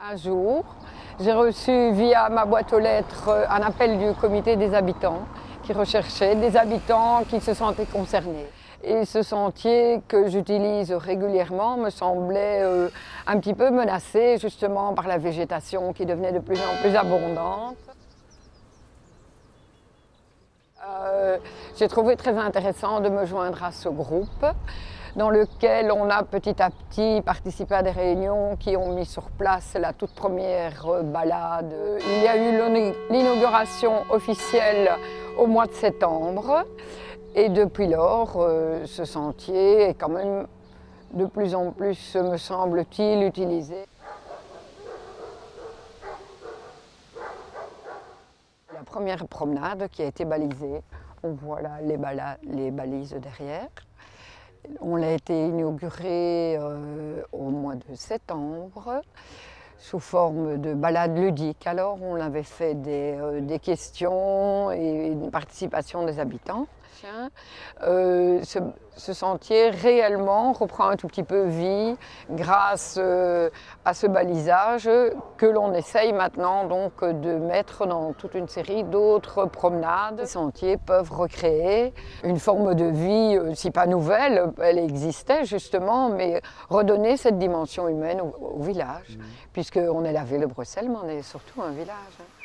Un jour, j'ai reçu via ma boîte aux lettres un appel du comité des habitants qui recherchait des habitants qui se sentaient concernés. Et ce sentier que j'utilise régulièrement me semblait euh, un petit peu menacé justement par la végétation qui devenait de plus en plus abondante. Euh, j'ai trouvé très intéressant de me joindre à ce groupe dans lequel on a petit à petit participé à des réunions qui ont mis sur place la toute première balade. Il y a eu l'inauguration officielle au mois de septembre et depuis lors, euh, ce sentier est quand même de plus en plus, me semble-t-il, utilisé. La première promenade qui a été balisée, on voit là les, balises derrière. On l'a été inauguré euh, au mois de septembre sous forme de balade ludique. Alors on avait fait euh, des questions et une participation des habitants. Euh, ce, sentier réellement reprend un tout petit peu vie grâce euh, à ce balisage que l'on essaye maintenant donc de mettre dans toute une série d'autres promenades. Les sentiers peuvent recréer une forme de vie, euh, si pas nouvelle, elle existait justement, mais redonner cette dimension humaine au, village, mmh. puisqu'on est la ville de Bruxelles, mais on est surtout un village. Hein.